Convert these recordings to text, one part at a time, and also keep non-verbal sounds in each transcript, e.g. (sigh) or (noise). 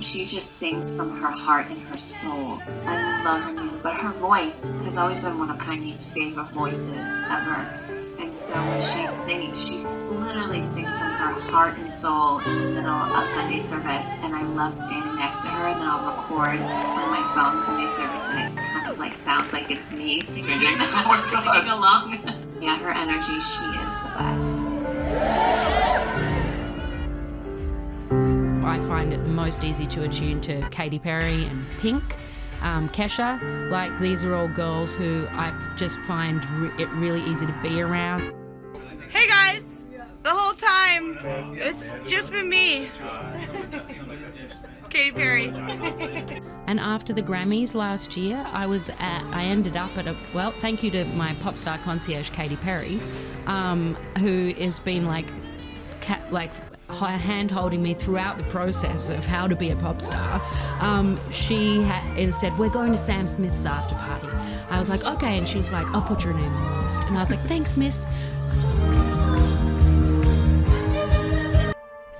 She just sings from her heart and her soul. I love her music, but her voice has always been one of Kanye's favorite voices ever. And so when she's singing, she literally sings from her heart and soul in the middle of Sunday service. And I love standing next to her, and then I'll record on my phone Sunday service, and it kind of like sounds like it's me singing, (laughs) oh singing along. (laughs) yeah, her energy, she is the best. I find it the most easy to attune to Katy Perry and Pink um, Kesha. Like these are all girls who I just find it really easy to be around. Hey guys, the whole time it's just been me, Katy Perry. And after the Grammys last year, I was at, I ended up at a, well, thank you to my pop star concierge, Katy Perry, um, who has been like, like hand holding me throughout the process of how to be a pop star. Um, she had said, We're going to Sam Smith's after party. I was like, Okay. And she was like, I'll put your name on the list. And I was like, Thanks, miss.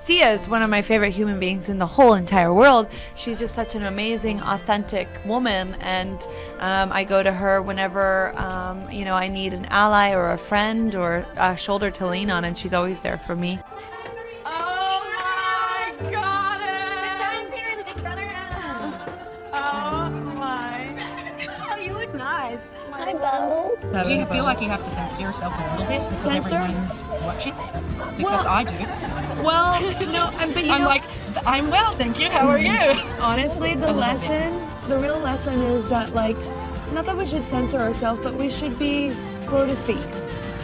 Sia is one of my favorite human beings in the whole entire world. She's just such an amazing, authentic woman, and um, I go to her whenever um, you know I need an ally or a friend or a shoulder to lean on, and she's always there for me. Hi, Bumbles. Do you feel like you have to censor yourself a little bit because censor? everyone's watching? Because well, I do. Well, no, I'm, but you I'm know, like, I'm well, thank you. How are you? (laughs) Honestly, the lesson, bit. the real lesson is that like, not that we should censor ourselves, but we should be slow to speak.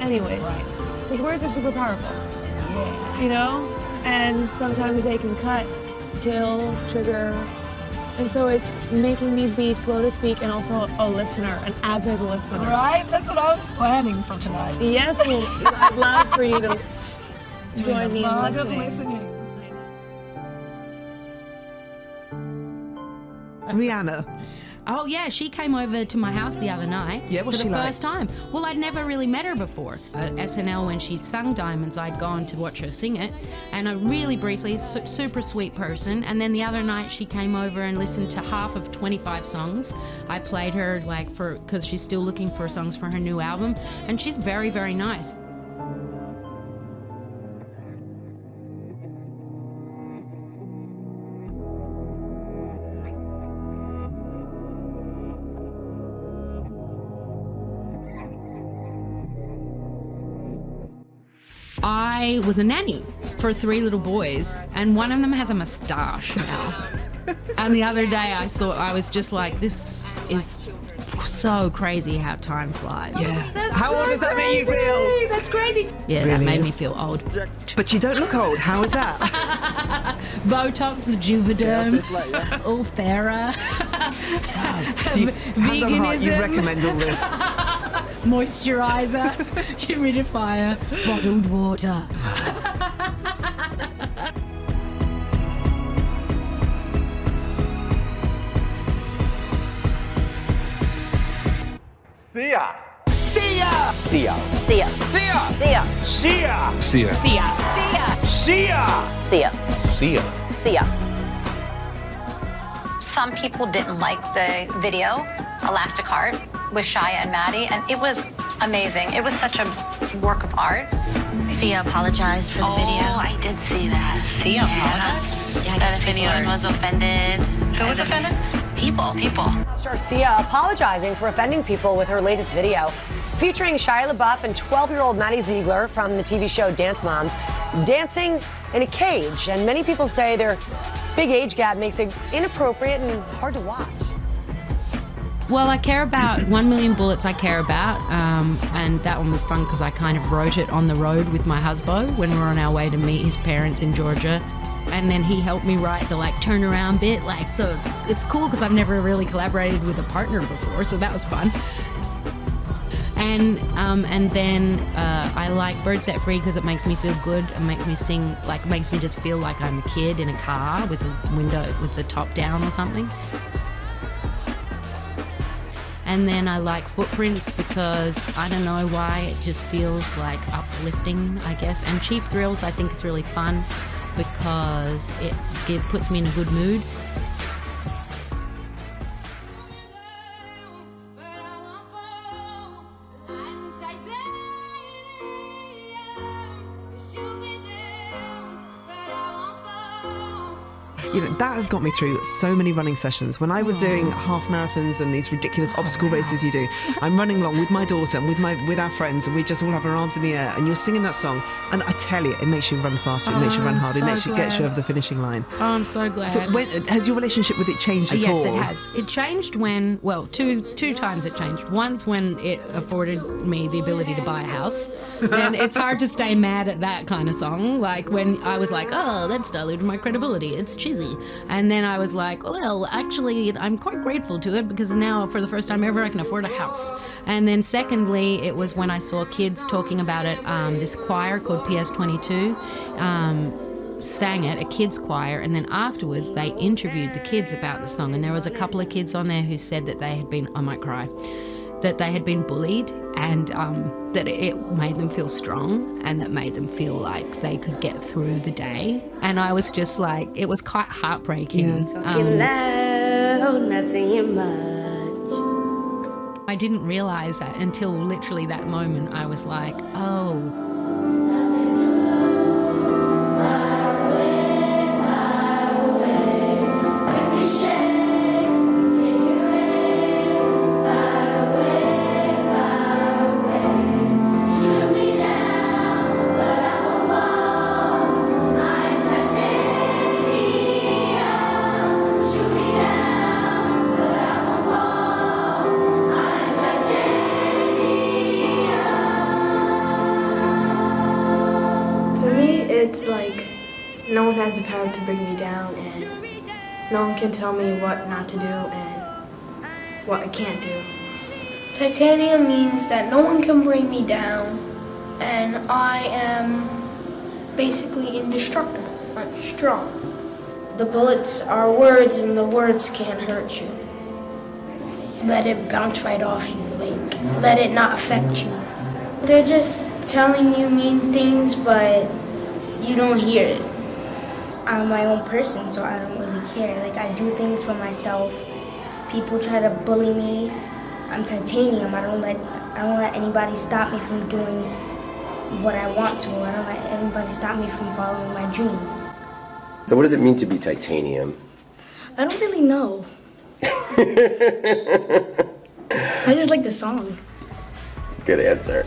Anyways, because right. words are super powerful. Yeah. You know, and sometimes they can cut, kill, trigger, and so it's making me be slow to speak and also a listener, an avid listener. Right? That's what I was planning for tonight. Yes, I'd love for you to (laughs) join me in listening. listening. Rihanna. Oh yeah, she came over to my house the other night yeah, for the first time. Well, I'd never really met her before. At SNL when she sung Diamonds, I'd gone to watch her sing it, and a really briefly, su super sweet person. And then the other night she came over and listened to half of 25 songs. I played her like for because she's still looking for songs for her new album, and she's very very nice. I was a nanny for three little boys, and one of them has a moustache now. (laughs) and the other day I saw, I was just like, this is so crazy how time flies. Yeah. That's how so old does that crazy. make you feel? That's crazy. Yeah, Really that made is. me feel old. But you don't look old. How is that? (laughs) Botox, Juvederm, Ulthera, Do you, hand on heart, you veganism. recommend all this? (laughs) moisturizer, humidifier, bottled water. Sia. Sia! Sia. Sia. Sia. Sia. Sia. Sia. Sia. Sia. Sia. Sia. Sia. Some people didn't like the video, Elastic Heart, with Shia and Maddie, and it was amazing. It was such a work of art. Sia apologized for the oh, video. I did see that. Sia yeah. apologized? Yeah, I guess that people opinion are- was offended. Who was offended? People. People. Star Sia apologizing for offending people with her latest video, featuring Shia LaBeouf and 12-year-old Maddie Ziegler from the TV show Dance Moms, dancing in a cage. And many people say their big age gap makes it inappropriate and hard to watch. Well, I care about One Million Bullets. I care about, um, and that one was fun because I kind of wrote it on the road with my husband when we were on our way to meet his parents in Georgia, and then he helped me write the like turnaround bit. Like, so it's it's cool because I've never really collaborated with a partner before, so that was fun. And um, and then uh, I like Bird Set Free because it makes me feel good. It makes me sing like makes me just feel like I'm a kid in a car with the window with the top down or something. And then I like Footprints because I don't know why it just feels like uplifting, I guess. And Cheap Thrills I think is really fun. because it, it puts me in a good mood. You know, that has got me through so many running sessions. When I was doing half marathons and these ridiculous oh, obstacle races you do, I'm running along with my daughter and with my with our friends, and we just all have our arms in the air, and you're singing that song, and I tell you, it makes you run faster, it makes you Oh, run I'm harder, it so makes you get you over the finishing line. Oh, I'm so glad. So, when, has your relationship with it changed at yes, all? it has. It changed when, well, two two times it changed. Once when it afforded me the ability to buy a house. Then (laughs) it's hard to stay mad at that kind of song. Like when I was like, oh, that's diluted my credibility. It's cheesy. And then I was like, well, actually, I'm quite grateful to it because now, for the first time ever, I can afford a house. And then secondly, it was when I saw kids talking about it. Um, this choir called PS22. Um, sang it, a kids choir, and then afterwards they interviewed the kids about the song. And there was a couple of kids on there who said that they had been, I might cry, that they had been bullied and um, that it made them feel strong and that made them feel like they could get through the day. And I was just like, it was quite heartbreaking. Um, loud, not saying much. I didn't realize that until literally that moment. I was like, oh. No one has the power to bring me down, and no one can tell me what not to do and what I can't do. Titanium means that no one can bring me down, and I am basically indestructible. I'm strong. The bullets are words, and the words can't hurt you. Let it bounce right off you, like, let it not affect you. They're just telling you mean things, but you don't hear it. I'm my own person, so I don't really care. Like, I do things for myself. People try to bully me. I'm titanium. I don't let I don't let anybody stop me from doing what I want to. I don't let anybody stop me from following my dreams. So, what does it mean to be titanium? I don't really know. (laughs) I just like the song. Good answer.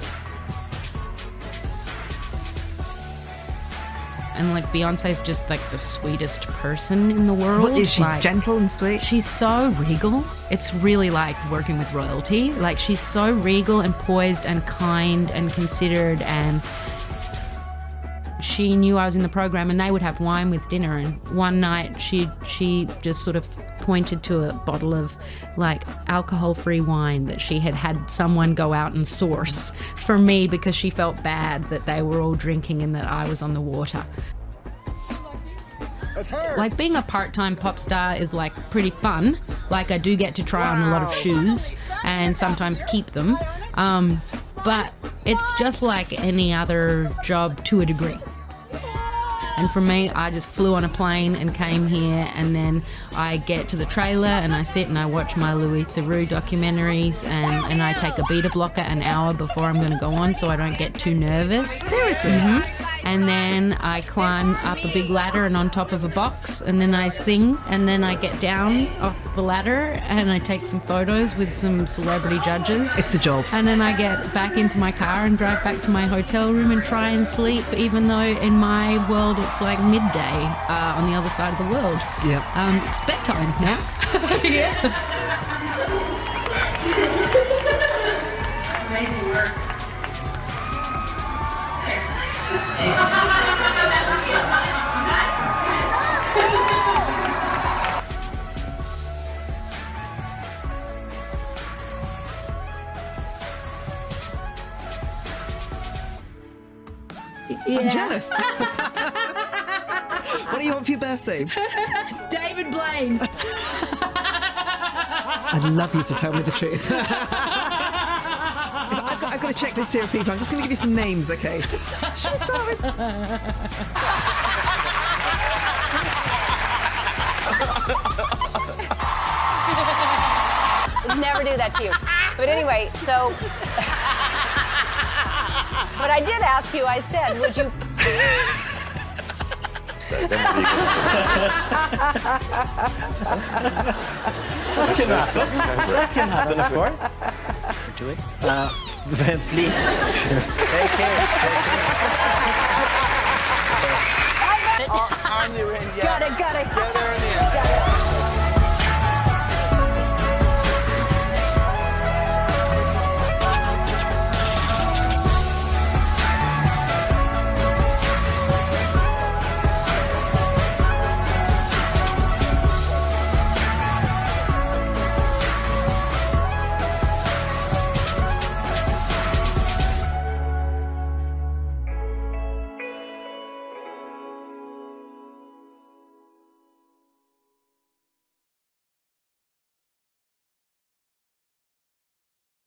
And like Beyonce's just like the sweetest person in the world. What, is she Like, gentle and sweet? She's so regal. It's really like working with royalty. Like she's so regal and poised and kind and considered and she knew I was in the program and they would have wine with dinner and one night she she just sort of pointed to a bottle of like alcohol-free wine that she had had someone go out and source for me because she felt bad that they were all drinking and that I was on the water. Like being a part-time pop star is like pretty fun. Like I do get to try on a lot of shoes and sometimes keep them. Um, but it's just like any other job to a degree. And for me, I just flew on a plane and came here, and then I get to the trailer and I sit and I watch my Louis Theroux documentaries, and, and I take a beta blocker an hour before I'm going to go on so I don't get too nervous. Seriously? hmm And then I climb up a big ladder and on top of a box, and then I sing, and then I get down off the ladder and I take some photos with some celebrity judges. It's the job. And then I get back into my car and drive back to my hotel room and try and sleep, even though in my world it's like midday uh, on the other side of the world. Yeah. Um, it's bedtime now. (laughs) yeah. I'm (laughs) what do you want for your birthday? (laughs) David Blaine. I'd love you to tell me the truth. (laughs) I've, got, I've got a checklist here of people. I'm just going to give you some names, okay? Should we start with? Would never do that to you. But anyway, so. but I did ask you. I said, would you? That can happen. That can happen, of course. Do it. Uh, please. Take care. Got it, got it.